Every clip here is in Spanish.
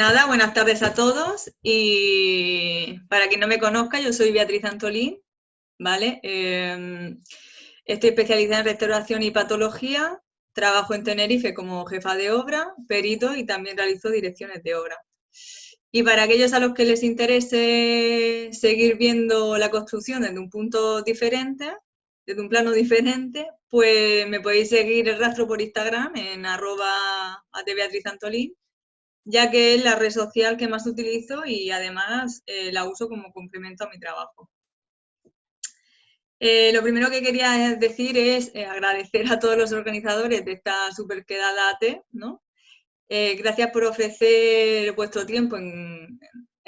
nada, buenas tardes a todos y para quien no me conozca, yo soy Beatriz Antolín, ¿vale? Em, estoy especializada en restauración y patología, trabajo en Tenerife como jefa de obra, perito y también realizo direcciones de obra. Y para aquellos a los que les interese seguir viendo la construcción desde un punto diferente, desde un plano diferente, pues me podéis seguir el rastro por Instagram en arroba Antolín ya que es la red social que más utilizo y además eh, la uso como complemento a mi trabajo. Eh, lo primero que quería decir es eh, agradecer a todos los organizadores de esta super quedada AT, ¿no? gracias por ofrecer vuestro tiempo en,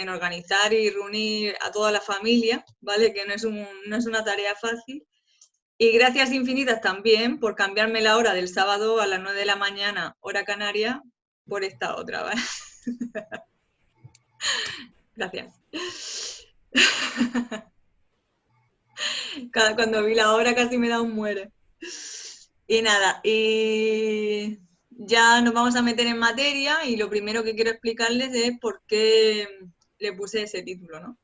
organizar y reunir a toda la familia, ¿vale? Que no es, no es una tarea fácil. Y gracias infinitas también por cambiarme la hora del sábado a las 9 de la mañana, hora canaria, por esta otra, ¿vale? Gracias. Cuando vi la hora casi me da un muere. Y nada, y ya nos vamos a meter en materia y lo primero que quiero explicarles es por qué le puse ese título, ¿no?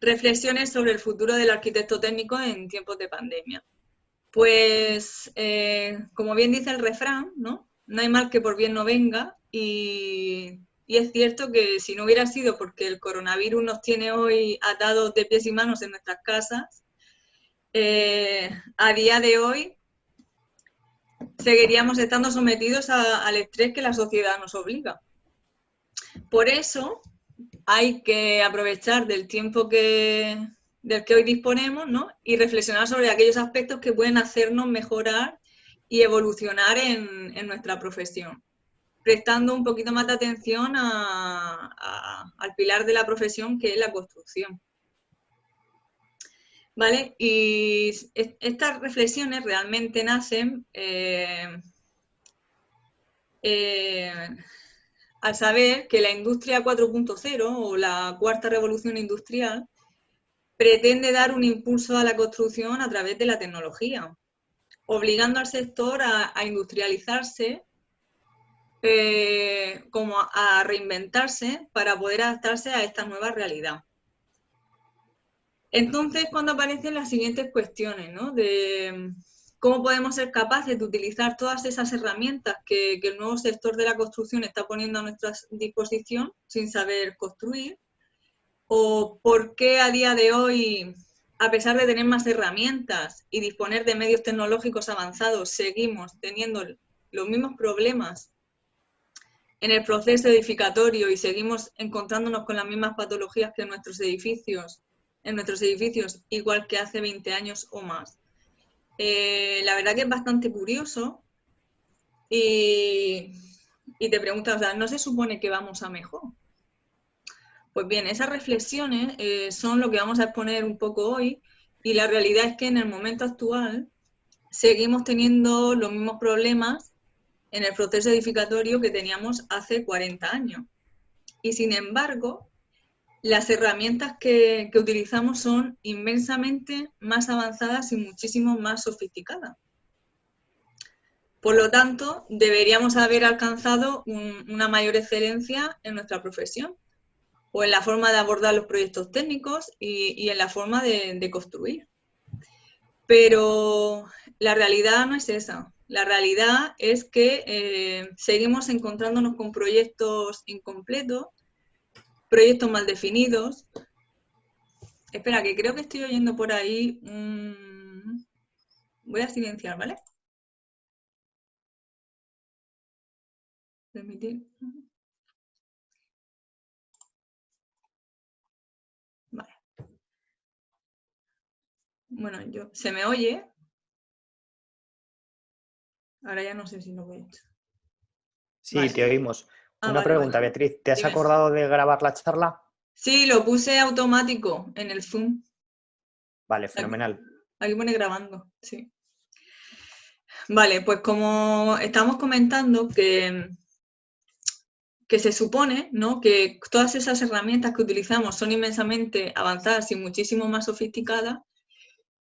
Reflexiones sobre el futuro del arquitecto técnico en tiempos de pandemia. Pues, eh, como bien dice el refrán, ¿no? No hay mal que por bien no venga y, es cierto que si no hubiera sido porque el coronavirus nos tiene hoy atados de pies y manos en nuestras casas, eh, a día de hoy seguiríamos estando sometidos al estrés que la sociedad nos obliga. Por eso hay que aprovechar del tiempo que, del que hoy disponemos y reflexionar sobre aquellos aspectos que pueden hacernos mejorar y evolucionar en, nuestra profesión, prestando un poquito más de atención al pilar de la profesión que es la construcción. ¿Vale? Y estas reflexiones realmente nacen eh, eh, al saber que la industria 4.0 o la cuarta revolución industrial pretende dar un impulso a la construcción a través de la tecnología, obligando al sector a, industrializarse, eh, como a reinventarse para poder adaptarse a esta nueva realidad. Entonces, cuando aparecen las siguientes cuestiones, ¿no? De cómo podemos ser capaces de utilizar todas esas herramientas que, que, el nuevo sector de la construcción está poniendo a nuestra disposición sin saber construir, o por qué a día de hoy a pesar de tener más herramientas y disponer de medios tecnológicos avanzados, seguimos teniendo los mismos problemas en el proceso edificatorio y seguimos encontrándonos con las mismas patologías que en nuestros edificios, en nuestros edificios, igual que hace 20 años o más. Eh, la verdad que es bastante curioso y, te preguntas, ¿no se supone que vamos a mejor? Pues bien, esas reflexiones eh, son lo que vamos a exponer un poco hoy y la realidad es que en el momento actual seguimos teniendo los mismos problemas en el proceso edificatorio que teníamos hace 40 años. Y sin embargo, las herramientas que, utilizamos son inmensamente más avanzadas y muchísimo más sofisticadas. Por lo tanto, deberíamos haber alcanzado una mayor excelencia en nuestra profesión o en la forma de abordar los proyectos técnicos y, en la forma de, construir. Pero la realidad no es esa. La realidad es que eh, seguimos encontrándonos con proyectos incompletos, proyectos mal definidos. Espera, que creo que estoy oyendo por ahí. Voy a silenciar, ¿vale? Permitir. Bueno, yo, ¿se me oye? Ahora ya no sé si lo voy a echar. Sí, te oímos. Ah, Una pregunta, Beatriz, ¿te has acordado de grabar la charla? Sí, lo puse automático en el Zoom. Vale, fenomenal. Aquí, pone grabando, sí. Vale, pues como estamos comentando que, que se supone ¿no? que todas esas herramientas que utilizamos son inmensamente avanzadas y muchísimo más sofisticadas,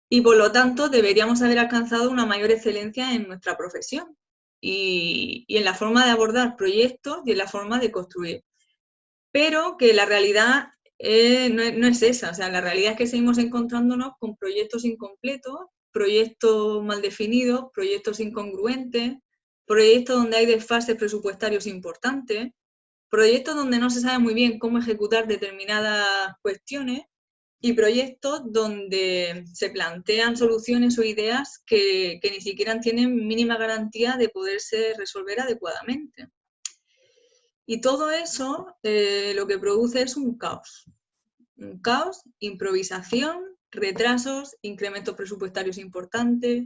y por lo tanto deberíamos haber alcanzado una mayor excelencia en nuestra profesión. y, en la forma de abordar proyectos y en la forma de construir. Pero que la realidad no, es esa, o sea, la realidad es que seguimos encontrándonos con proyectos incompletos, proyectos mal definidos, proyectos incongruentes, proyectos donde hay desfases presupuestarios importantes, proyectos donde no se sabe muy bien cómo ejecutar determinadas cuestiones y proyectos donde se plantean soluciones o ideas que, ni siquiera tienen mínima garantía de poderse resolver adecuadamente. Y todo eso eh, lo que produce es un caos. Un caos, improvisación, retrasos, incrementos presupuestarios importantes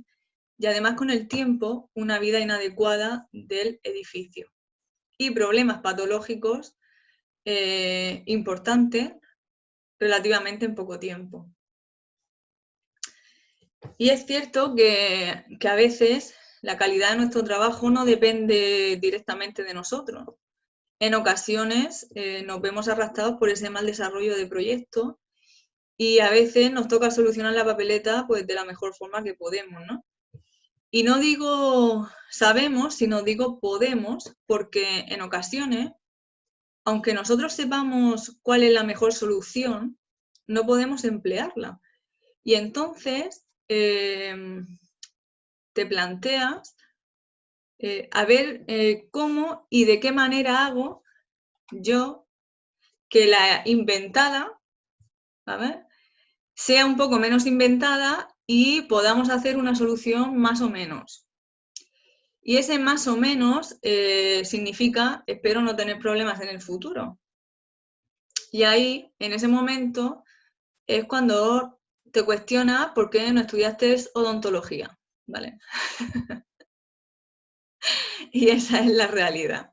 y además con el tiempo una vida inadecuada del edificio. Y problemas patológicos eh, importantes relativamente en poco tiempo. Y es cierto que, a veces la calidad de nuestro trabajo no depende directamente de nosotros. En ocasiones eh, nos vemos arrastrados por ese mal desarrollo de proyectos y a veces nos toca solucionar la papeleta pues, de la mejor forma que podemos. ¿no? Y no digo sabemos, sino digo podemos, porque en ocasiones aunque nosotros sepamos cuál es la mejor solución, no podemos emplearla. Y entonces em, te planteas eh, a ver eh, cómo y de qué manera hago yo que la inventada sea un poco menos inventada y podamos hacer una solución más o menos. Y ese más o menos eh, significa, espero no tener problemas en el futuro. Y ahí, en ese momento, es cuando te cuestionas por qué no estudiaste odontología, ¿vale? y esa es la realidad.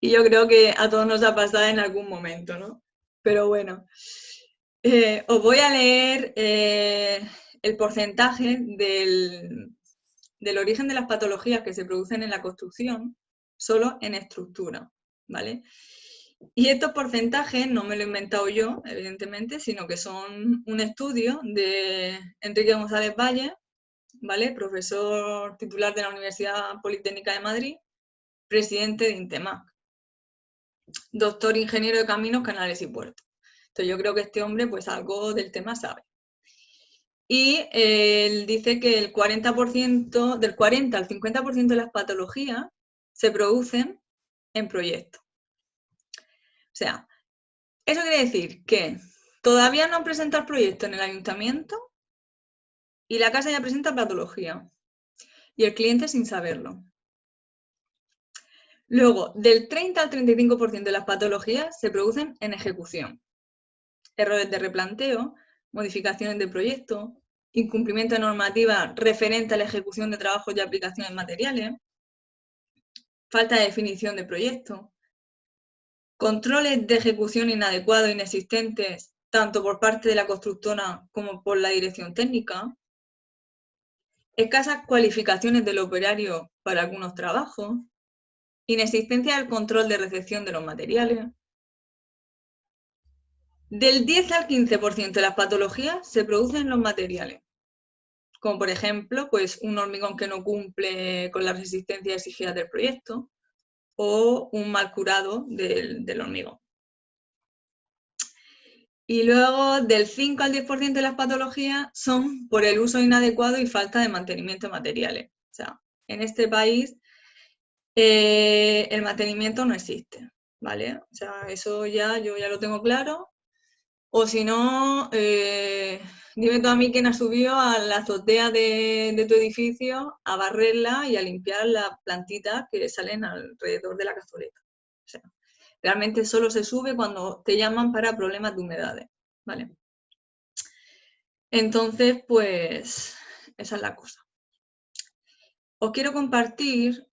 Y yo creo que a todos nos ha pasado en algún momento, ¿no? Pero bueno, eh, os voy a leer eh, el porcentaje del, del origen de las patologías que se producen en la construcción solo en estructura, ¿vale? Y estos porcentajes no me lo he inventado yo, evidentemente, sino que son un estudio de Enrique González Valle, ¿vale? Profesor titular de la Universidad Politécnica de Madrid, presidente de INTEMAC, doctor ingeniero de caminos, canales y puertos. Entonces yo creo que este hombre pues algo del tema sabe y él dice que el 40%, del 40 al 50% de las patologías se producen en proyectos. O sea, eso quiere decir que todavía no han presentado el proyecto en el ayuntamiento y la casa ya presenta patología y el cliente sin saberlo. Luego, del 30 al 35% de las patologías se producen en ejecución. Errores de replanteo, modificaciones de proyecto, incumplimiento de normativa referente a la ejecución de trabajos y aplicaciones materiales, falta de definición de proyecto, controles de ejecución inadecuados e inexistentes tanto por parte de la constructora como por la dirección técnica, escasas cualificaciones del operario para algunos trabajos, inexistencia del control de recepción de los materiales, del 10 al 15% de las patologías se producen en los materiales, como por ejemplo pues, un hormigón que no cumple con las resistencias exigidas del proyecto o un mal curado del, hormigón. Y luego del 5 al 10% de las patologías son por el uso inadecuado y falta de mantenimiento de materiales. O sea, en este país eh, el mantenimiento no existe, ¿vale? O sea, eso ya yo ya lo tengo claro o si no, eh, dime tú a mí quién ha subido a la azotea de, tu edificio a barrerla y a limpiar las plantitas que salen alrededor de la cazoleta. O sea, realmente solo se sube cuando te llaman para problemas de humedades, ¿vale? Entonces, pues, esa es la cosa. Os quiero compartir,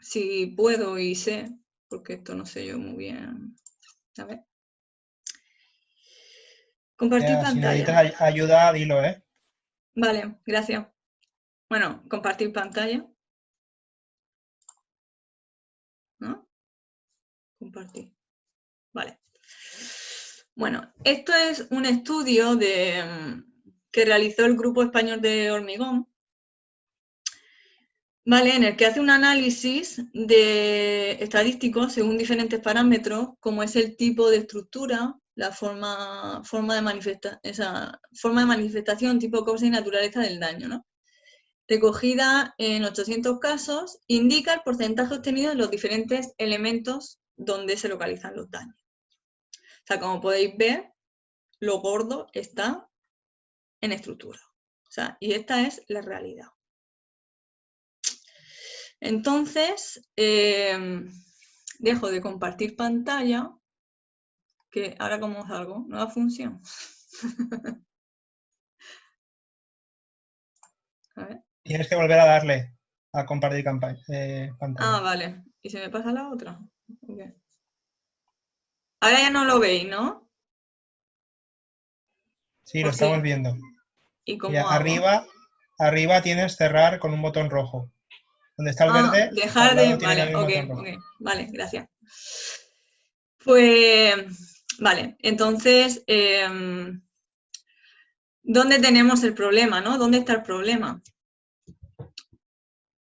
si puedo y sé, porque esto no sé yo muy bien, a ver. Compartir pantalla. Si necesitas ayuda, dilo, ¿eh? Vale, gracias. Bueno, compartir pantalla. ¿No? Compartir. Vale. Bueno, esto es un estudio de, que realizó el Grupo Español de Hormigón ¿vale? En el que hace un análisis de estadístico según diferentes parámetros, como es el tipo de estructura, la forma, forma, de, manifesta esa forma de manifestación, tipo causa y naturaleza del daño, ¿no? Recogida en 800 casos, indica el porcentaje obtenido en los diferentes elementos donde se localizan los daños. O sea, como podéis ver, lo gordo está en estructura. O sea, y esta es la realidad. Entonces, em, dejo de compartir pantalla, que ahora como salgo, nueva función. Tienes que volver a darle a compartir eh, pantalla. Ah, vale. ¿Y se me pasa la otra? Ahora ya no lo veis, ¿no? Sí, lo estamos viendo. ¿Y, arriba, arriba tienes cerrar con un botón rojo. Donde está el ah, verde. Dejar de. Vale, ok, Vale, gracias. Pues, vale, entonces, em, ¿dónde tenemos el problema, no? ¿Dónde está el problema?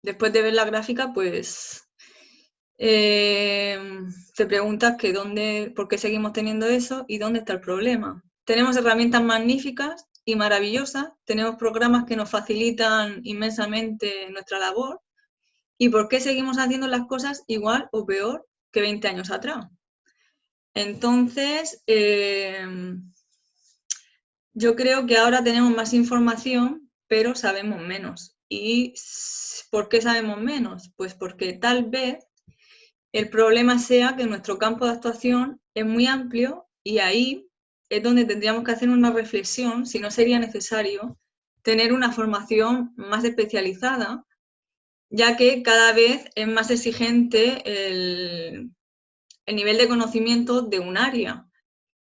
Después de ver la gráfica, pues em, te preguntas que dónde, por qué seguimos teniendo eso y dónde está el problema. Tenemos herramientas magníficas y maravillosas, tenemos programas que nos facilitan inmensamente nuestra labor, ¿Y por qué seguimos haciendo las cosas igual o peor que 20 años atrás? Entonces, eh, yo creo que ahora tenemos más información, pero sabemos menos. ¿Y por qué sabemos menos? Pues porque tal vez el problema sea que nuestro campo de actuación es muy amplio y ahí es donde tendríamos que hacer una reflexión si no sería necesario tener una formación más especializada ya que cada vez es más exigente el, nivel de conocimiento de un área.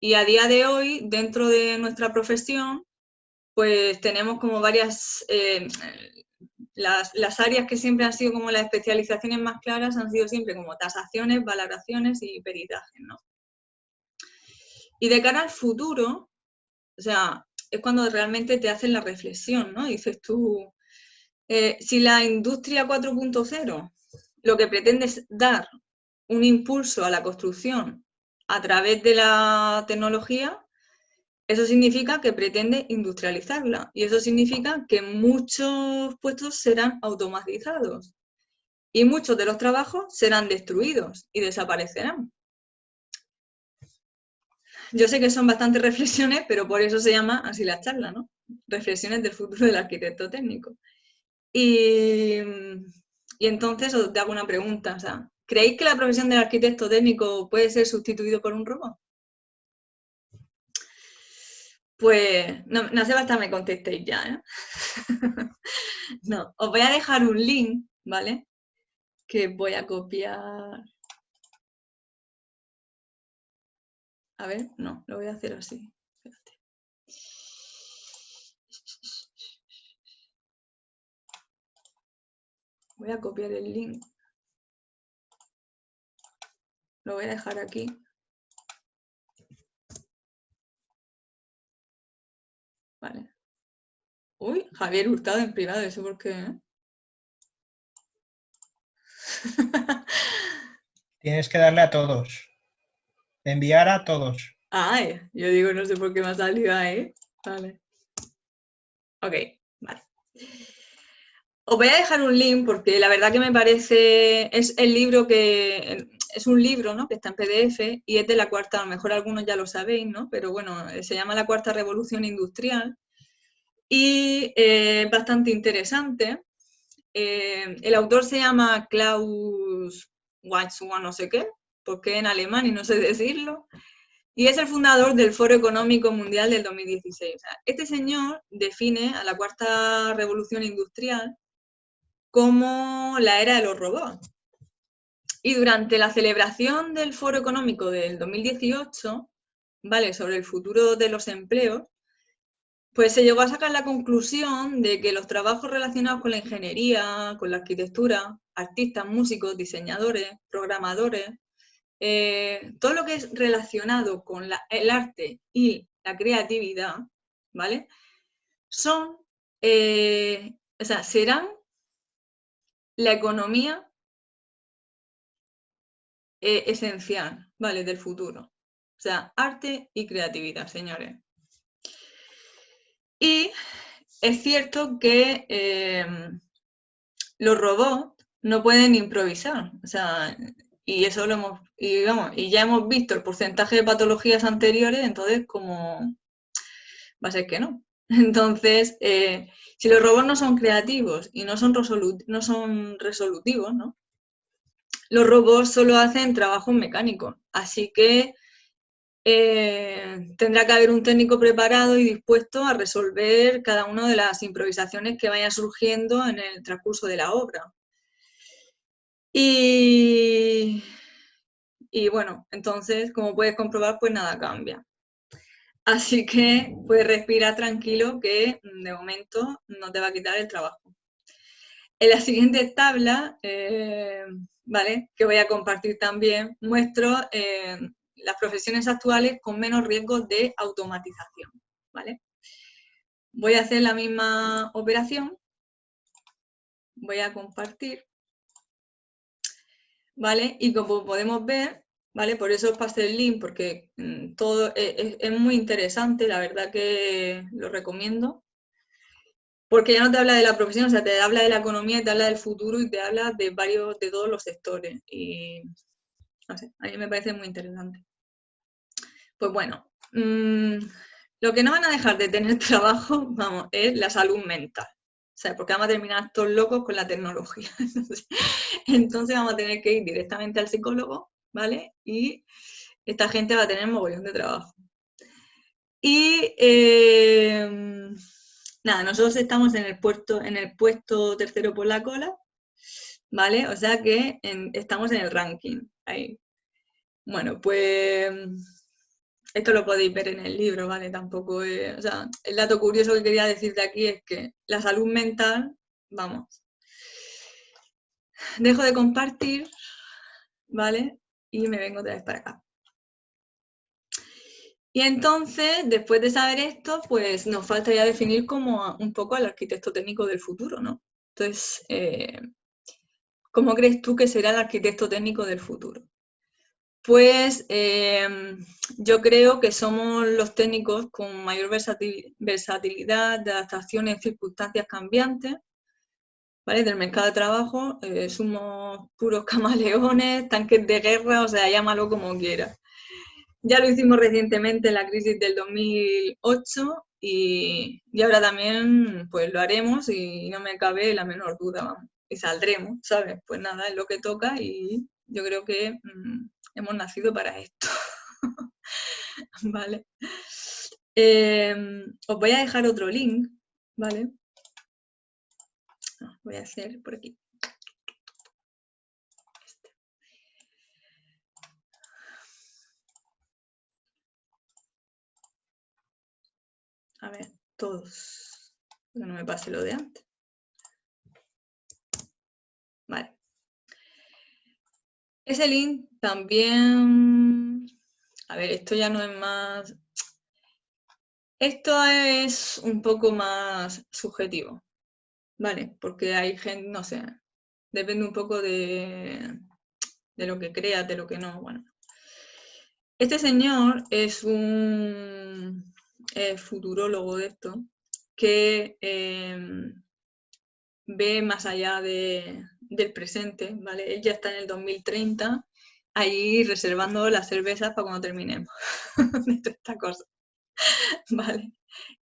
Y a día de hoy, dentro de nuestra profesión, pues tenemos como varias, eh, las, áreas que siempre han sido como las especializaciones más claras han sido siempre como tasaciones, valoraciones y peritajes, ¿no? Y de cara al futuro, o sea, es cuando realmente te hacen la reflexión, ¿no? Dices tú, eh, si la industria 4.0 lo que pretende es dar un impulso a la construcción a través de la tecnología, eso significa que pretende industrializarla y eso significa que muchos puestos serán automatizados y muchos de los trabajos serán destruidos y desaparecerán. Yo sé que son bastantes reflexiones, pero por eso se llama así la charla, ¿no? Reflexiones del futuro del arquitecto técnico. Y, entonces os hago una pregunta, ¿creéis que la profesión del arquitecto técnico puede ser sustituido por un robot? Pues no, no hace bastante me contestéis ya, ¿eh? no, os voy a dejar un link, ¿vale? Que voy a copiar. A ver, no, lo voy a hacer así. Voy a copiar el link. Lo voy a dejar aquí. Vale. Uy, Javier Hurtado en privado, ¿eso por qué? Eh? Tienes que darle a todos. Enviar a todos. Ay, yo digo, no sé por qué me ha salido ahí. Vale. Ok, vale. Os voy a dejar un link porque la verdad que me parece, es el libro que, es un libro ¿no? que está en PDF y es de la cuarta, a lo mejor algunos ya lo sabéis, ¿no? pero bueno, se llama La Cuarta Revolución Industrial y es bastante interesante. Eh, el autor se llama Klaus Weizmann, no sé qué, porque en alemán y no sé decirlo, y es el fundador del Foro Económico Mundial del 2016. este señor define a la cuarta revolución industrial como la era de los robots. Y durante la celebración del Foro Económico del 2018, ¿vale? sobre el futuro de los empleos, pues se llegó a sacar la conclusión de que los trabajos relacionados con la ingeniería, con la arquitectura, artistas, músicos, diseñadores, programadores, eh, todo lo que es relacionado con el arte y la creatividad, ¿vale? Son, eh, o sea, serán la economía eh, esencial, ¿vale? Del futuro. O sea, arte y creatividad, señores. Y es cierto que eh, los robots no pueden improvisar. O sea, y eso lo hemos, y, y ya hemos visto el porcentaje de patologías anteriores, entonces como va a ser que no. Entonces, eh, si los robots no son creativos y no son, no son resolutivos, ¿no? Los robots solo hacen trabajos mecánicos. Así que eh, tendrá que haber un técnico preparado y dispuesto a resolver cada una de las improvisaciones que vayan surgiendo en el transcurso de la obra. Y, y bueno, entonces, como puedes comprobar, pues nada cambia. Así que pues respira tranquilo que de momento no te va a quitar el trabajo. En la siguiente tabla, eh, ¿vale? que voy a compartir también, muestro eh, las profesiones actuales con menos riesgo de automatización. ¿vale? Voy a hacer la misma operación, voy a compartir, ¿vale? y como podemos ver, ¿vale? Por eso os pasé el link, porque mm, todo e, e, es, muy interesante, la verdad que lo recomiendo. Porque ya no te habla de la profesión, o sea, te habla de la economía, te habla del futuro y te habla de varios, de todos los sectores. Y, no sé, a mí me parece muy interesante. Pues bueno, mm, lo que no van a dejar de tener trabajo, vamos, es la salud mental. O sea, porque vamos a terminar todos locos con la tecnología. Entonces vamos a tener que ir directamente al psicólogo ¿vale? Y esta gente va a tener mogollón de trabajo. Y em, nada, nosotros estamos en el, puesto, en el puesto tercero por la cola, ¿vale? O sea que estamos en el ranking, ahí. Bueno, pues esto lo podéis ver en el libro, ¿vale? Tampoco o sea, el dato curioso que quería decirte aquí es que la salud mental, vamos, dejo de compartir, ¿vale? y me vengo otra vez para acá. Y entonces, después de saber esto, pues nos falta ya definir como un poco al arquitecto técnico del futuro, ¿no? Entonces, eh, ¿cómo crees tú que será el arquitecto técnico del futuro? Pues em, yo creo que somos los técnicos con mayor versatilidad de adaptación en circunstancias cambiantes, ¿vale? Del mercado de trabajo, eh, somos puros camaleones, tanques de guerra, o sea, llámalo como quieras. Ya lo hicimos recientemente en la crisis del 2008 y, y, ahora también pues lo haremos y no me cabe la menor duda. Y saldremos, ¿sabes? Pues nada, es lo que toca y yo creo que mm, hemos nacido para esto. ¿Vale? Em, os voy a dejar otro link, ¿vale? voy a hacer por aquí. A ver, todos. Que no me pase lo de antes. Vale. Ese link también... A ver, esto ya no es más... Esto es un poco más subjetivo. Vale, porque hay gente, no sé, depende un poco de, lo que creas, de lo que no, bueno. Este señor es un futurólogo de esto, que em, ve más allá del presente, ¿vale? Él ya está en el 2030, ahí reservando las cervezas para cuando terminemos de esta cosa, ¿vale?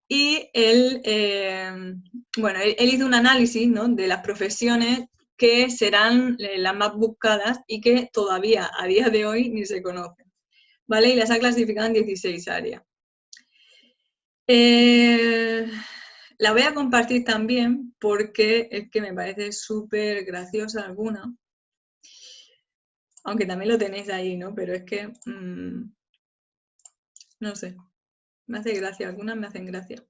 Y él, eh, bueno, él, hizo un análisis de las profesiones que serán eh, las más buscadas y que todavía a día de hoy ni se conocen. ¿Vale? Y las ha clasificado en 16 áreas. Eh, la voy a compartir también porque es que me parece súper graciosa alguna. Aunque también lo tenéis ahí, ¿no? Pero es que, mm, no sé, me hace gracia, algunas me hacen gracia.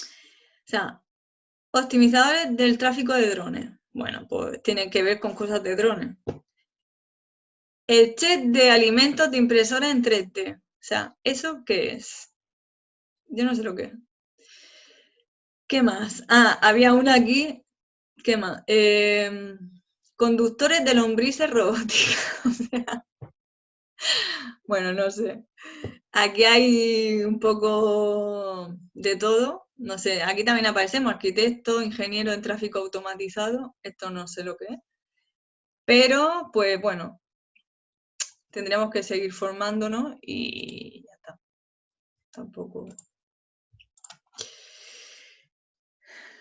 O sea, optimizadores del tráfico de drones. Bueno, pues tiene que ver con cosas de drones. El check de alimentos de impresora en 3D. O sea, ¿eso qué es? Yo no sé lo que. ¿Qué más? Ah, había una aquí ¿Qué más? Em, conductores de lombrices robóticas. bueno, no sé. Aquí hay un poco de todo. No sé, aquí también aparecemos arquitecto, ingeniero en tráfico automatizado. Esto no sé lo que es. Pero, pues bueno, tendríamos que seguir formándonos y ya está. Tampoco...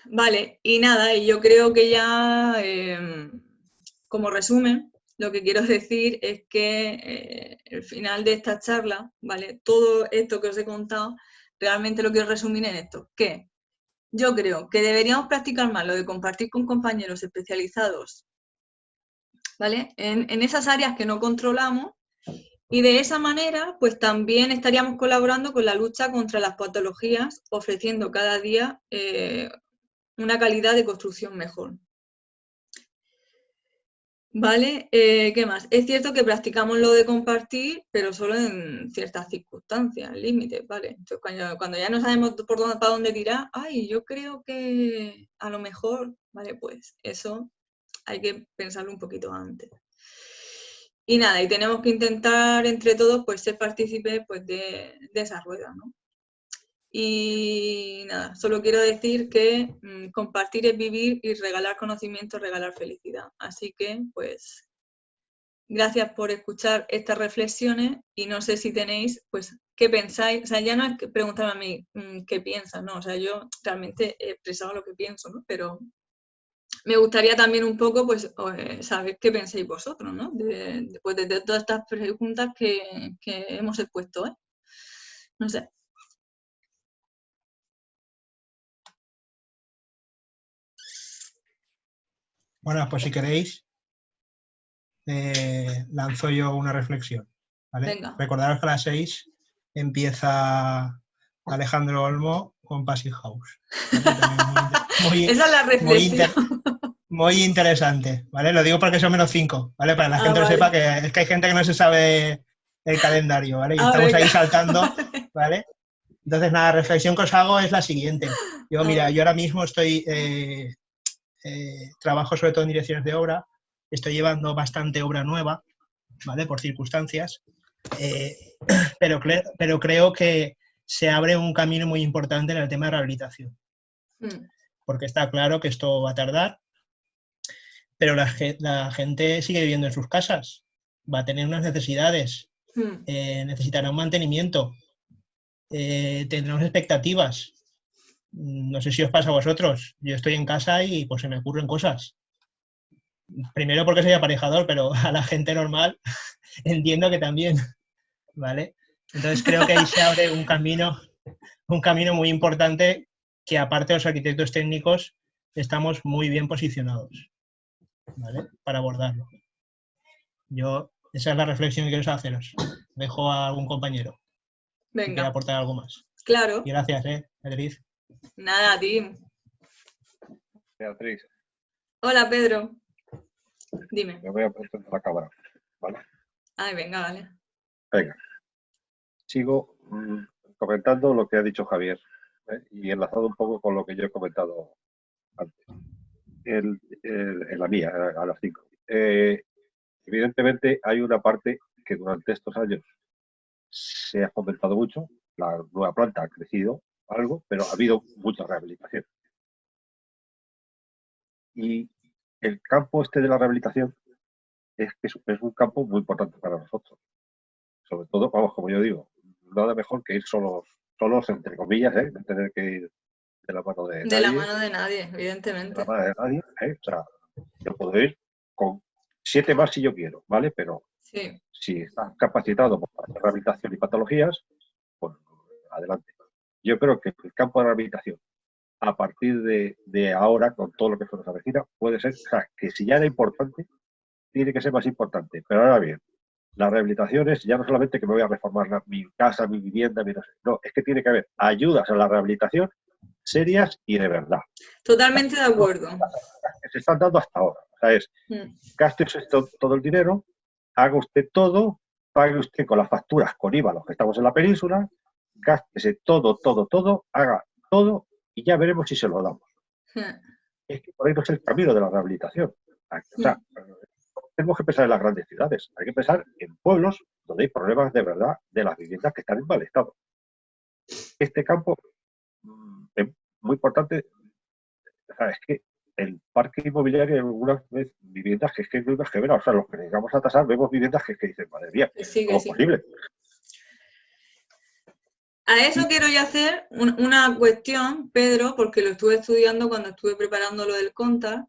Vale, y nada, y yo creo que ya, em, como resumen, lo que quiero decir es que eh, el final de esta charla, ¿vale? Todo esto que os he contado, realmente lo quiero resumir en esto, que yo creo que deberíamos practicar más lo de compartir con compañeros especializados, ¿vale? En, esas áreas que no controlamos y de esa manera, pues también estaríamos colaborando con la lucha contra las patologías, ofreciendo cada día eh, una calidad de construcción mejor. ¿Vale? Eh, ¿Qué más? Es cierto que practicamos lo de compartir, pero solo en ciertas circunstancias, límites, ¿vale? Entonces, cuando, ya no sabemos por dónde, para dónde tirar, ay, yo creo que a lo mejor, ¿vale? Pues eso hay que pensarlo un poquito antes. Y nada, y tenemos que intentar entre todos pues ser partícipes pues, de, de esa rueda, ¿no? Y nada, solo quiero decir que mm, compartir es vivir y regalar conocimiento, regalar felicidad. Así que, pues, gracias por escuchar estas reflexiones y no sé si tenéis, pues, qué pensáis. O sea, ya no es que preguntarme a mí mm, qué piensas, ¿no? O sea, yo realmente he expresado lo que pienso, ¿no? Pero me gustaría también un poco, pues, eh, saber qué pensáis vosotros, ¿no? Después de, todas estas preguntas que, que hemos expuesto, ¿eh? No sé. Bueno, pues si queréis, eh, lanzo yo una reflexión. ¿vale? Recordaros que a las seis empieza Alejandro Olmo con Passive House. Muy, Esa es la reflexión. Muy, interesante, ¿vale? Lo digo porque son menos cinco, ¿vale? Para que la ah, gente lo sepa, que es que hay gente que no se sabe el calendario, ¿vale? Y ah, estamos ahí saltando, ¿vale? Entonces, nada, la reflexión que os hago es la siguiente. Yo, mira, yo ahora mismo estoy eh, eh, trabajo sobre todo en direcciones de obra, estoy llevando bastante obra nueva, ¿vale? Por circunstancias, eh, pero, pero creo que se abre un camino muy importante en el tema de rehabilitación. Mm. Porque está claro que esto va a tardar, pero la, gente sigue viviendo en sus casas, va a tener unas necesidades, mm. eh, necesitará un mantenimiento, tendrá unas expectativas, no sé si os pasa a vosotros, yo estoy en casa y pues se me ocurren cosas. Primero porque soy aparejador, pero a la gente normal entiendo que también, ¿vale? Entonces creo que ahí se abre un camino, un camino muy importante que aparte de los arquitectos técnicos estamos muy bien posicionados, ¿vale? Para abordarlo. Yo, esa es la reflexión que quiero haceros. Dejo a algún compañero Venga. que quiera aportar algo más. Claro. Y gracias, ¿eh, Beatriz? Nada, Tim. Beatriz. Hola, Pedro. Dime. Me voy a poner la cámara, ¿vale? Ay, venga, vale. Venga. Sigo mm, comentando lo que ha dicho Javier ¿eh? y enlazado un poco con lo que yo he comentado antes. en la mía, a las cinco. Eh, evidentemente hay una parte que durante estos años se ha comentado mucho, la nueva planta ha crecido, algo, pero ha habido mucha rehabilitación. Y el campo este de la rehabilitación es es, un campo muy importante para nosotros. Sobre todo, vamos, como yo digo, nada mejor que ir solos, solos entre comillas, ¿eh? no tener que ir de la mano de, de la mano de nadie, evidentemente. De la mano de nadie, ¿eh? O sea, yo puedo ir con siete más si yo quiero, ¿vale? Pero si estás capacitado para hacer rehabilitación y patologías, pues adelante yo creo que el campo de rehabilitación, a partir de, ahora, con todo lo que se nos avecina, puede ser, o sea, que si ya era importante, tiene que ser más importante. Pero ahora bien, la rehabilitación es ya no solamente que me voy a reformar mi casa, mi vivienda, mi no, sé, no, es que tiene que haber ayudas a la rehabilitación serias y de verdad. Totalmente de acuerdo. Que se están dando hasta ahora. O sea, es, mm. gaste usted todo el dinero, haga usted todo, pague usted con las facturas con IVA los que estamos en la península, gástese todo, todo, todo, haga todo y ya veremos si se lo damos. Hmm. es que por ahí no es el camino de la rehabilitación. O sea, tenemos que pensar en las grandes ciudades, hay que pensar en pueblos donde hay problemas de verdad de las viviendas que están en mal estado. Este campo mm, es muy importante, es que el parque inmobiliario en algunas viviendas que es que no que ver, o sea, los que llegamos a tasar vemos viviendas que, que dicen, madre mía, ¿cómo es posible? A eso quiero yo hacer una cuestión, Pedro, porque lo estuve estudiando cuando estuve preparando lo del CONTA.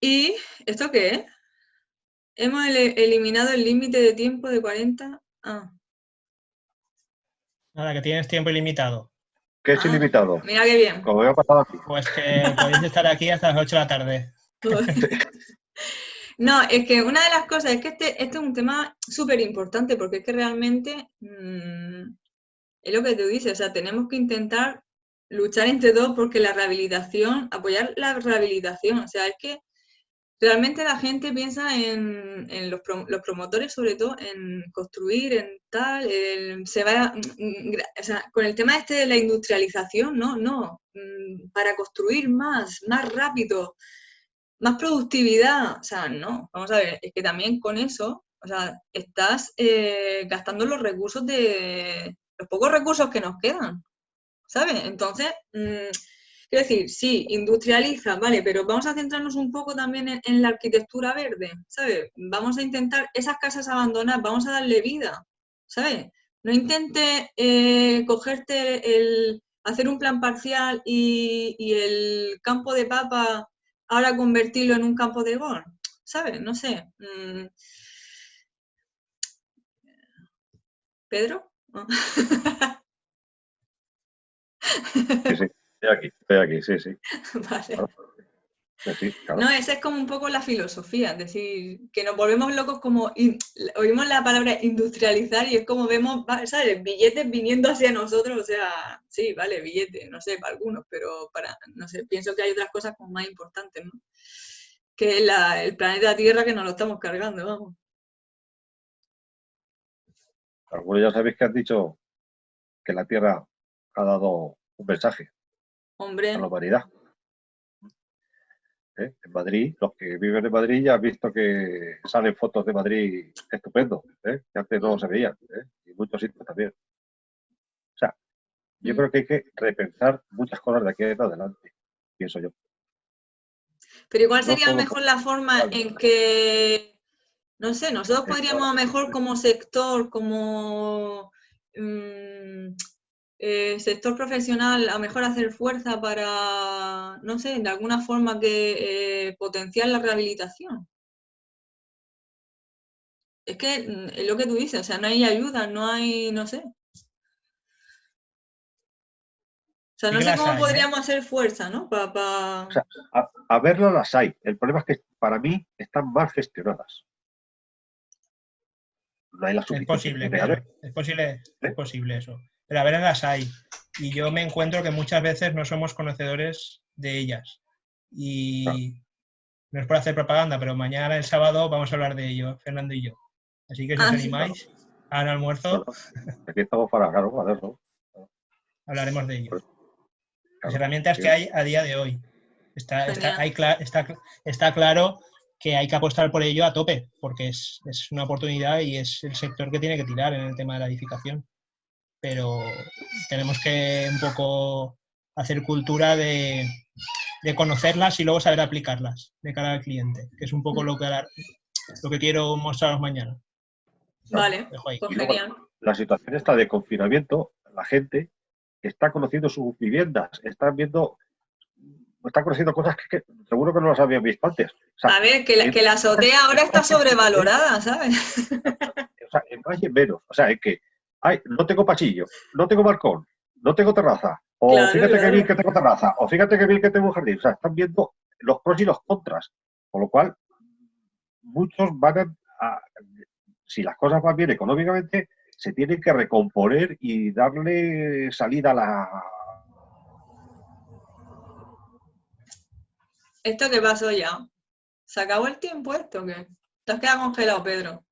¿Y esto qué es? Hemos eliminado el límite de tiempo de 40. Ah. Nada, que tienes tiempo ilimitado. ¿Qué es ah, ilimitado? Mira qué bien. Como veo pasado aquí. Pues que podéis estar aquí hasta las 8 de la tarde. No, es que una de las cosas es que este, este es un tema súper importante porque es que realmente mm, es lo que tú dices, o sea, tenemos que intentar luchar entre todos porque la rehabilitación, apoyar la rehabilitación, o sea, es que realmente la gente piensa en, los, promotores, sobre todo, en construir, en tal, se va, o sea, con el tema este de la industrialización, no, no, mm, para construir más, más rápido, más productividad, o sea, no, vamos a ver, es que también con eso, o sea, estás eh, gastando los recursos de, los pocos recursos que nos quedan, ¿sabes? Entonces, mm, quiero decir, sí, industrializa, vale, pero vamos a centrarnos un poco también en, la arquitectura verde, ¿sabes? Vamos a intentar esas casas abandonadas, vamos a darle vida, ¿sabes? No intente eh, cogerte el, hacer un plan parcial y, el campo de papa ahora convertirlo en un campo de gol, ¿sabes? No sé. Mm. Sí, sí, estoy aquí, estoy aquí, sí, sí. Vale. No, esa es como un poco la filosofía, es decir, que nos volvemos locos como, oímos la palabra industrializar y es como vemos, ¿sabes? Billetes viniendo hacia nosotros, o sea, sí, vale, billetes, no sé, para algunos, pero para, no sé, pienso que hay otras cosas como más importantes, ¿no? Que el planeta Tierra que nos lo estamos cargando, vamos. Algunos ya sabéis que han dicho que la Tierra ha dado un mensaje Hombre. a la humanidad. ¿Eh? En Madrid, los que viven en Madrid ya han visto que salen fotos de Madrid estupendo, ¿eh? que antes no se veían, ¿eh? y muchos sitios también. O sea, yo mm. creo que hay que repensar muchas cosas de aquí en adelante, pienso yo. Pero igual sería mejor la forma en que no sé, nosotros podríamos a lo mejor como sector, como mm, eh, sector profesional, a mejor hacer fuerza para, no sé, de alguna forma que eh, potenciar la rehabilitación. Es que mm, es lo que tú dices, o sea, no hay ayuda, no hay, no sé. O sea, no sé cómo ¿eh? podríamos hacer fuerza, ¿no? O sea, a, a verlo las hay. El problema es que para mí están mal gestionadas es posible, es posible, ¿Eh? es posible eso. Pero a ver, las hay. Y yo me encuentro que muchas veces no somos conocedores de ellas. Y no es por hacer propaganda, pero mañana, el sábado, vamos a hablar de ello, Fernando y yo. Así que si os ah, animáis al almuerzo. aquí estamos para, claro, para eso. Hablaremos de ello. Pues, Las herramientas que hay a día de hoy. Está, está, está, está claro que hay que apostar por ello a tope, porque es, una oportunidad y es el sector que tiene que tirar en el tema de la edificación. Pero tenemos que un poco hacer cultura de, conocerlas y luego saber aplicarlas de cara al cliente, que es un poco lo que, lo que quiero mostraros mañana. Vale, pues La situación está de confinamiento, la gente está conociendo sus viviendas, están viendo está conociendo cosas que, seguro que no las habían visto antes. a ver, que la, que la azotea ahora está sobrevalorada, ¿sabes? o sea, en en menos. O sea, es que ay, no tengo pasillo, no tengo balcón, no tengo terraza, o fíjate que bien que tengo terraza, o fíjate que bien que tengo jardín. O sea, están viendo los pros y los contras. Con lo cual, muchos van a, si las cosas van bien económicamente, se tienen que recomponer y darle salida a la, ¿Esto qué pasó ya? ¿Se acabó el tiempo esto o qué? Te has quedado congelado, Pedro.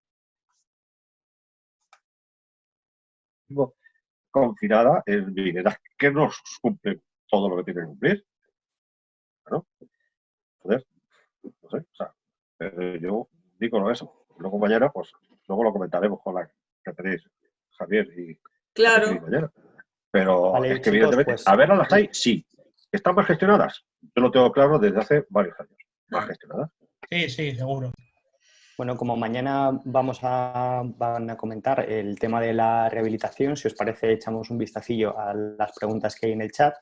Confinada en viviendas que no cumple todo lo que tiene que cumplir. Bueno, joder, no sé, o sea, eh, yo digo eso. Luego mañana, pues, luego lo comentaremos con la que tenéis, Javier y claro. Pero es que evidentemente, pues a ver, las hay, sí. ¿Están más gestionadas? Yo lo tengo claro desde hace varios años. Más ah. Sí, sí, seguro. Bueno, como mañana vamos a, van a comentar el tema de la rehabilitación, si os parece echamos un vistacillo a las preguntas que hay en el chat.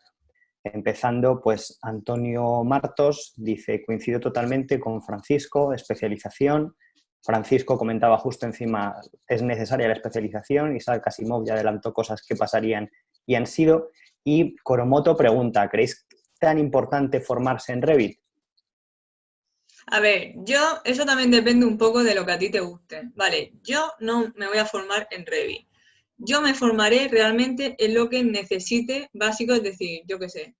Empezando, pues Antonio Martos dice, coincido totalmente con Francisco, especialización. Francisco comentaba justo encima, es necesaria la especialización. Isaac Asimov ya adelantó cosas que pasarían y han sido. Y Coromoto pregunta, ¿creéis tan importante formarse en Revit? A ver, yo, eso también depende un poco de lo que a ti te guste. Vale, yo no me voy a formar en Revit. Yo me formaré realmente en lo que necesite básico, es decir, yo qué sé.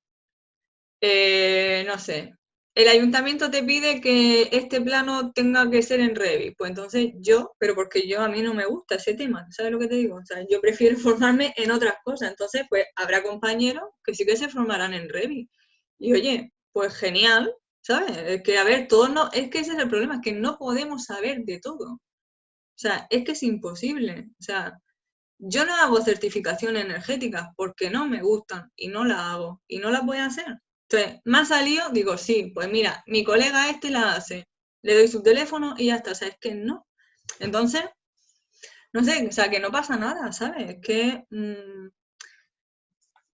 Eh, no sé, el ayuntamiento te pide que este plano tenga que ser en Revit. Pues entonces yo, pero porque yo a mí no me gusta ese tema, ¿sabes lo que te digo? O sea, yo prefiero formarme en otras cosas. Entonces, pues habrá compañeros que sí que se formarán en Revit. Y oye, pues genial, ¿sabes? Es que, a ver, todos no, es que ese es el problema, es que no podemos saber de todo. O sea, es que es imposible. O sea, yo no hago certificación energética porque no me gustan y no la hago y no la voy a hacer. Entonces, más salido, digo, sí, pues mira, mi colega este la hace. Le doy su teléfono y ya está, ¿sabes que no? Entonces, no sé, o sea, que no pasa nada, ¿sabes? Es que, mm,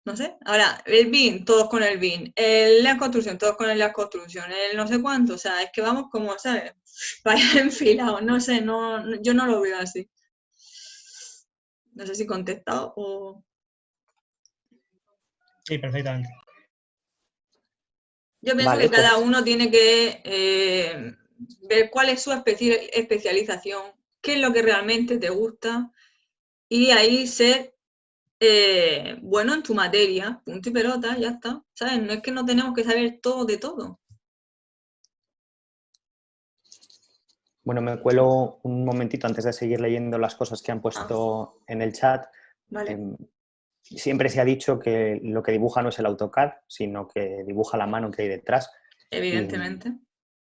no sé. Ahora, el BIN, todos con el BIN. El, la construcción, todos con el la construcción. El no sé cuánto, o sea, es que vamos como, ¿sabes? Vaya enfilados, no sé, no, yo no lo veo así. No sé si he contestado o... Sí, perfectamente. Yo pienso que cada pues uno tiene que eh, ver cuál es su especialización, qué es lo que realmente te gusta y ahí ser eh, bueno en tu materia, punto y pelota, ya está. ¿Sabes? No es que no tenemos que saber todo de todo. Bueno, me cuelo un momentito antes de seguir leyendo las cosas que han puesto ah. en el chat. Em, siempre se ha dicho que lo que dibuja no es el AutoCAD, sino que dibuja la mano que hay detrás. Evidentemente.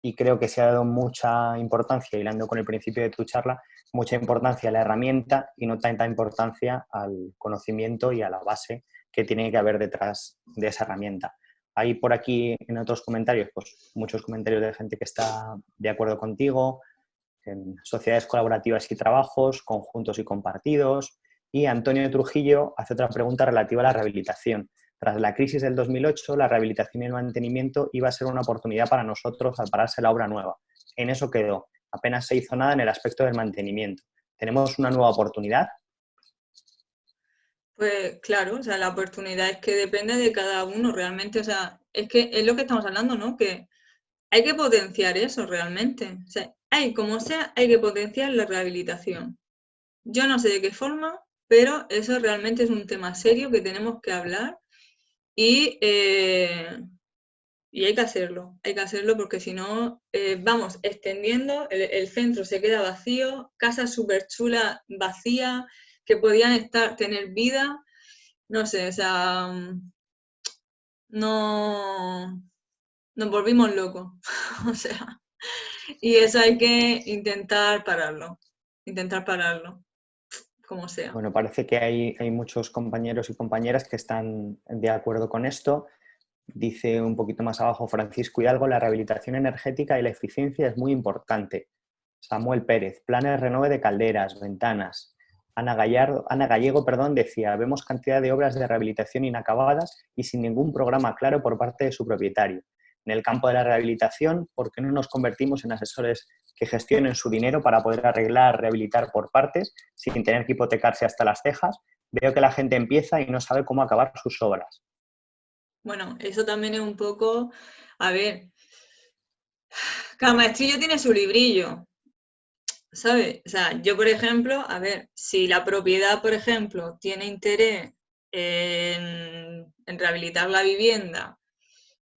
Y, creo que se ha dado mucha importancia, hilando con el principio de tu charla, mucha importancia a la herramienta y no tanta importancia al conocimiento y a la base que tiene que haber detrás de esa herramienta. Hay por aquí en otros comentarios, pues muchos comentarios de gente que está de acuerdo contigo, en sociedades colaborativas y trabajos, conjuntos y compartidos. Y Antonio Trujillo hace otra pregunta relativa a la rehabilitación. Tras la crisis del 2008, la rehabilitación y el mantenimiento iba a ser una oportunidad para nosotros al pararse la obra nueva. En eso quedó apenas se hizo nada en el aspecto del mantenimiento. ¿Tenemos una nueva oportunidad? Pues claro, o sea, la oportunidad es que depende de cada uno realmente, o sea, es que es lo que estamos hablando, ¿no? Que hay que potenciar eso realmente. O sea, hay, como sea, hay que potenciar la rehabilitación. Yo no sé de qué forma, pero eso realmente es un tema serio que tenemos que hablar y eh, y hay que hacerlo, hay que hacerlo porque si no, eh, vamos extendiendo, el, centro se queda vacío, casas súper chulas vacías, que podían estar, tener vida, no sé, o sea, no, nos volvimos locos, o sea, y eso hay que intentar pararlo, intentar pararlo, como sea. Bueno, parece que hay, muchos compañeros y compañeras que están de acuerdo con esto. Dice un poquito más abajo Francisco Hidalgo, la rehabilitación energética y la eficiencia es muy importante. Samuel Pérez, planes renove de calderas, ventanas. Ana, Gallardo, Ana Gallego perdón, decía, vemos cantidad de obras de rehabilitación inacabadas y sin ningún programa claro por parte de su propietario. En el campo de la rehabilitación, ¿por qué no nos convertimos en asesores que gestionen su dinero para poder arreglar, rehabilitar por partes, sin tener que hipotecarse hasta las cejas? Veo que la gente empieza y no sabe cómo acabar sus obras. Bueno, eso también es un poco, a ver, cada maestrillo tiene su librillo, ¿sabes? O sea, yo, por ejemplo, a ver, si la propiedad, por ejemplo, tiene interés en, rehabilitar la vivienda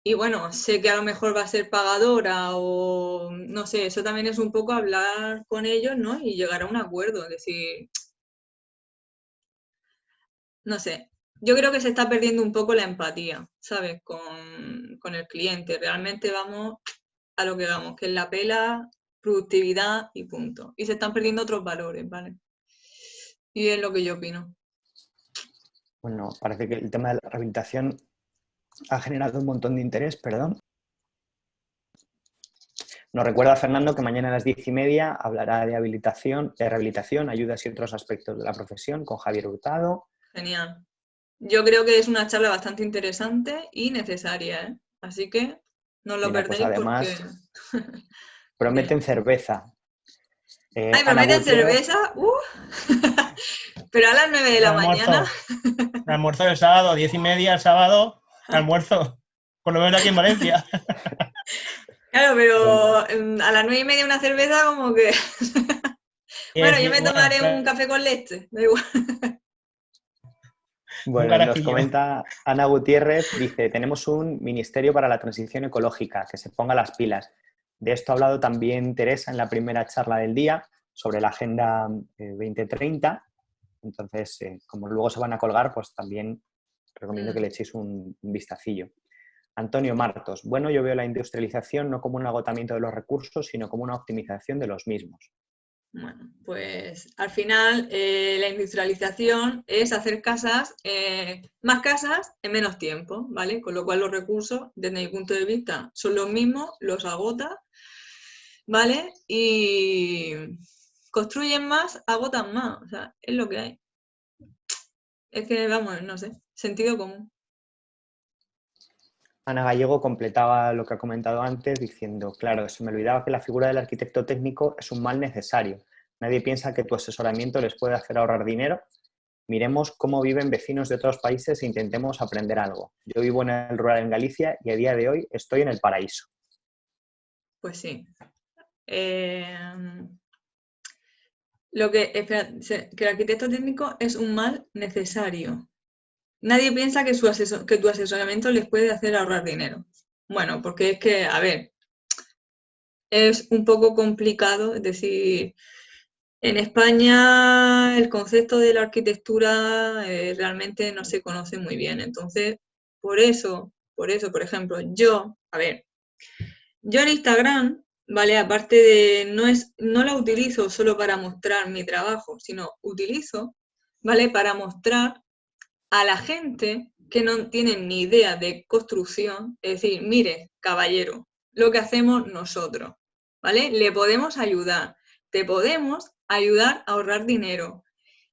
y bueno, sé que a lo mejor va a ser pagadora o no sé, eso también es un poco hablar con ellos, ¿no? Y llegar a un acuerdo, es decir, no sé, yo creo que se está perdiendo un poco la empatía, ¿sabes? Con, con el cliente. Realmente vamos a lo que vamos, que es la pela, productividad y punto. Y se están perdiendo otros valores, ¿vale? Y es lo que yo opino. Bueno, parece que el tema de la rehabilitación ha generado un montón de interés, perdón. Nos recuerda Fernando que mañana a las diez y media hablará de habilitación, de rehabilitación, ayudas y otros aspectos de la profesión con Javier Hurtado. Genial. Yo creo que es una charla bastante interesante y necesaria, ¿eh? así que no lo pues perdéis además, prometen cerveza. Eh, Ay, prometen cerveza, uh. pero a las nueve de la mañana. El almuerzo del sábado, diez y media el sábado, almuerzo, por lo menos aquí en Valencia. Claro, pero a las nueve y media una cerveza como que... bueno, yo me tomaré un café con leche, da igual. Bueno, nos comenta Ana Gutiérrez, dice, tenemos un Ministerio para la Transición Ecológica, que se ponga las pilas. De esto ha hablado también Teresa en la primera charla del día sobre la Agenda 2030. Eh, Entonces, eh, como luego se van a colgar, pues también recomiendo que mm. le echéis un, un vistacillo. Antonio Martos, bueno, yo veo la industrialización no como un agotamiento de los recursos, sino como una optimización de los mismos. Bueno, pues al final eh, la industrialización es hacer casas, eh, más casas en menos tiempo, ¿vale? Con lo cual los recursos, desde mi punto de vista, son los mismos, los agota, ¿vale? Y construyen más, agotan más, o sea, es lo que hay. Es que, vamos, no sé, sentido común. Ana Gallego completaba lo que ha comentado antes diciendo, claro, se me olvidaba que la figura del arquitecto técnico es un mal necesario. Nadie piensa que tu asesoramiento les puede hacer ahorrar dinero. Miremos cómo viven vecinos de otros países e intentemos aprender algo. Yo vivo en el rural en Galicia y a día de hoy estoy en el paraíso. Pues sí. Em, lo que, el arquitecto técnico es un mal necesario. Nadie piensa que, su que tu asesoramiento les puede hacer ahorrar dinero. Bueno, porque es que, a ver, es un poco complicado, es decir, en España el concepto de la arquitectura eh, realmente no se conoce muy bien, entonces, por eso, por eso, por ejemplo, yo, a ver, yo en Instagram, ¿vale? Aparte de, no, es, no la utilizo solo para mostrar mi trabajo, sino utilizo, ¿vale? Para mostrar a la gente que no tiene ni idea de construcción, es decir, mire, caballero, lo que hacemos nosotros, ¿vale? Le podemos ayudar, te podemos ayudar a ahorrar dinero.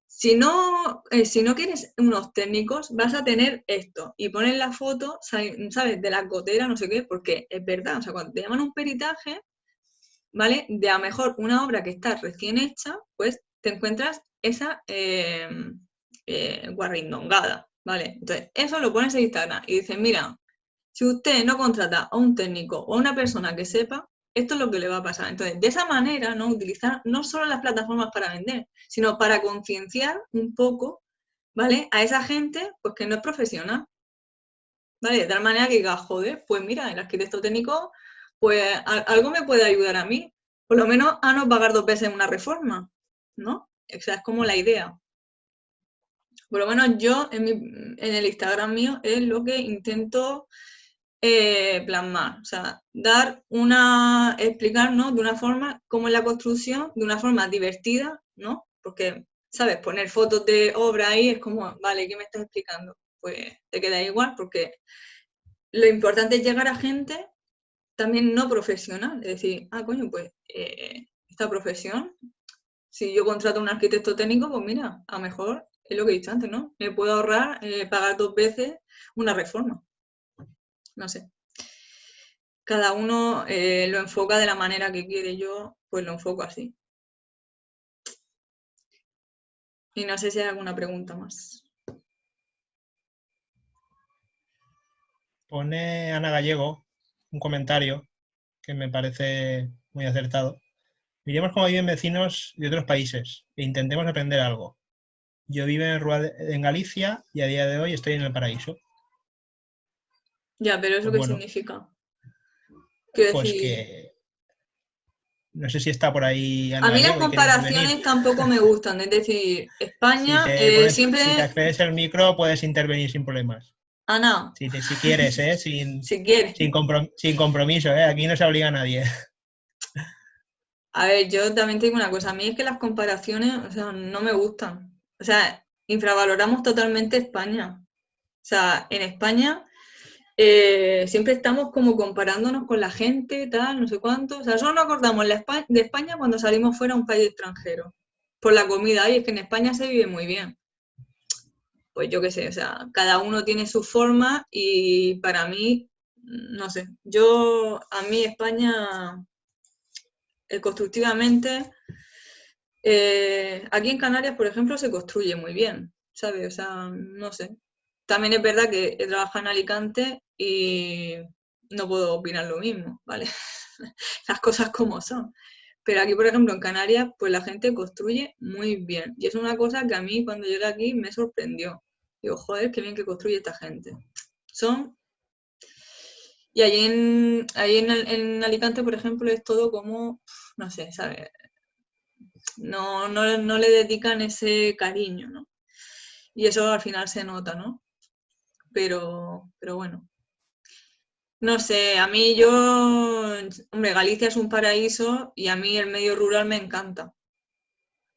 Si no, eh, si no quieres unos técnicos, vas a tener esto y poner la foto, ¿sabes? De la gotera, no sé qué, porque es verdad, o sea, cuando te llaman un peritaje, ¿vale? De a mejor una obra que está recién hecha, pues te encuentras esa, eh, eh, guarrindongada, ¿vale? Entonces, eso lo pones en Instagram y dices, mira, si usted no contrata a un técnico o a una persona que sepa, esto es lo que le va a pasar. Entonces, de esa manera, ¿no? Utilizar no solo las plataformas para vender, sino para concienciar un poco, ¿vale? A esa gente, pues que no es profesional, ¿vale? De tal manera que diga, joder, pues mira, el arquitecto técnico, pues algo me puede ayudar a mí, por lo menos a no pagar dos veces una reforma, ¿no? O sea, es como la idea por lo menos yo en, el Instagram mío es lo que intento eh, plasmar, o sea, dar una, explicar, ¿no? De una forma cómo es la construcción, de una forma divertida, ¿no? Porque, ¿sabes? Poner fotos de obra ahí es como, vale, ¿qué me estás explicando? Pues te queda igual porque lo importante es llegar a gente también no profesional, es decir, ah, coño, pues eh, esta profesión, si yo contrato a un arquitecto técnico, pues mira, a lo mejor es lo que he dicho antes, ¿no? Me puedo ahorrar eh, pagar dos veces una reforma. No sé. Cada uno eh, lo enfoca de la manera que quiere. Yo, pues lo enfoco así. Y no sé si hay alguna pregunta más. Pone Ana Gallego un comentario que me parece muy acertado. Miremos cómo viven vecinos de otros países e intentemos aprender algo. Yo vivo en, Galicia y a día de hoy estoy en el paraíso. Ya, pero ¿eso pues qué significa? pues que no sé si está por ahí. a mí las comparaciones tampoco me gustan, es decir, España eh, siempre. Si te accedes el micro, puedes intervenir sin problemas. Ah, no. Si, si quieres, ¿eh? Sin, si quieres. Sin, sin compromiso, ¿eh? Aquí no se obliga a nadie. A ver, yo también tengo una cosa. A mí es que las comparaciones, o sea, no me gustan. O sea, infravaloramos totalmente España. O sea, en España eh, siempre estamos como comparándonos con la gente, tal, no sé cuánto. O sea, solo nos acordamos de España cuando salimos fuera a un país extranjero. Por la comida, y es que en España se vive muy bien. Pues yo qué sé, o sea, cada uno tiene su forma y para mí, no sé, yo, a mí España, eh, constructivamente, eh, aquí en Canarias, por ejemplo, se construye muy bien, ¿sabes? O sea, no sé. También es verdad que he trabajado en Alicante y no puedo opinar lo mismo, ¿vale? Las cosas como son. Pero aquí, por ejemplo, en Canarias, pues la gente construye muy bien. Y es una cosa que a mí cuando llegué aquí me sorprendió. Digo, joder, qué bien que construye esta gente. Son... Y allí en, en, en Alicante, por ejemplo, es todo como, no sé, ¿sabes? No, no, no le dedican ese cariño, ¿no? Y eso al final se nota, ¿no? Pero, pero bueno, no sé, a mí yo, hombre, Galicia es un paraíso y a mí el medio rural me encanta.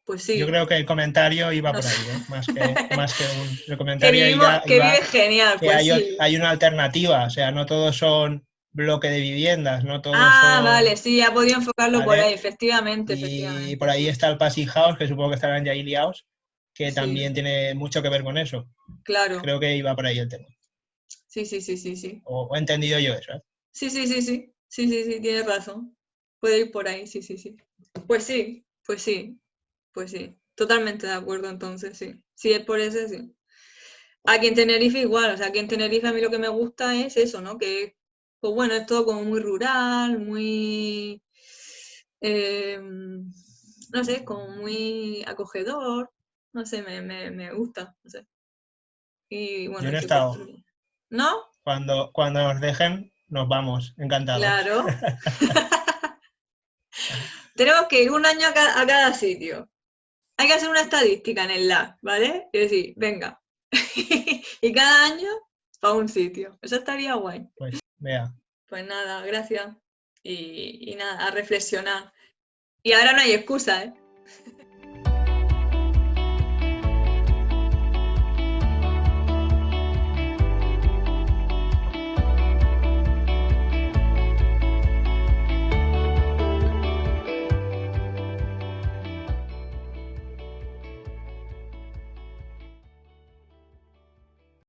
Pues sí. Yo creo que el comentario iba por ahí, ¿eh? más, que, más que un el comentario. Que, vive genial. pues hay, sí. hay, una alternativa, o sea, no todos son bloque de viviendas, no todos ah, vale, sí, ya podía enfocarlo por ahí, efectivamente, y, por ahí está el Passing House, que supongo que estará en Yaili House, que también tiene mucho que ver con eso. Claro. Creo que iba por ahí el tema. Sí, sí, sí, sí, sí. O, he entendido yo eso, ¿eh? Sí, sí, sí, sí. Sí, sí, sí, tienes razón. Puede ir por ahí, sí, sí, sí. Pues sí, pues sí, pues sí. Totalmente de acuerdo, entonces, sí. Sí, es por eso, sí. Aquí en Tenerife igual, o sea, aquí en Tenerife a mí lo que me gusta es eso, ¿no? Que, pues bueno, es todo como muy rural, muy, eh, no sé, como muy acogedor, no sé, me, me, me gusta, no sé. Y bueno, Yo no he estado. ¿No? Cuando, cuando nos dejen, nos vamos, encantados. Claro. Tenemos que ir un año a cada, sitio. Hay que hacer una estadística en el lab, ¿vale? Y decir, venga. y cada año para un sitio. Eso estaría guay. Pues, vea. Pues nada, gracias. Y, y nada, a reflexionar. Y ahora no hay excusa, ¿eh?